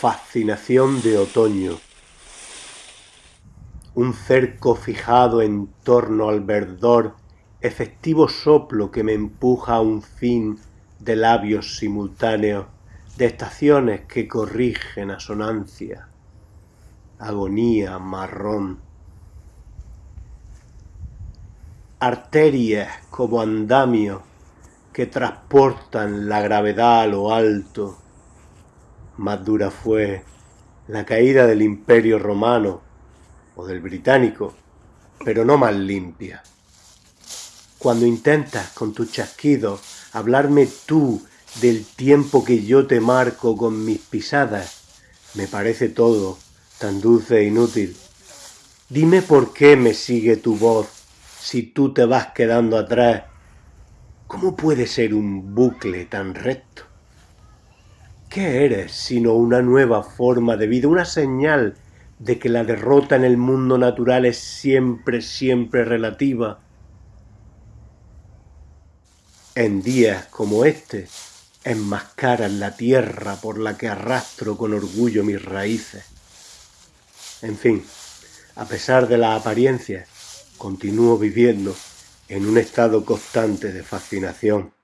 Fascinación de otoño. Un cerco fijado en torno al verdor, efectivo soplo que me empuja a un fin de labios simultáneos, de estaciones que corrigen asonancia, agonía marrón. Arterias como andamios que transportan la gravedad a lo alto, más dura fue la caída del imperio romano o del británico, pero no más limpia. Cuando intentas con tus chasquidos hablarme tú del tiempo que yo te marco con mis pisadas, me parece todo tan dulce e inútil. Dime por qué me sigue tu voz si tú te vas quedando atrás. ¿Cómo puede ser un bucle tan recto? ¿Qué eres sino una nueva forma de vida, una señal de que la derrota en el mundo natural es siempre, siempre relativa? En días como este, enmascaras la tierra por la que arrastro con orgullo mis raíces. En fin, a pesar de las apariencias, continúo viviendo en un estado constante de fascinación.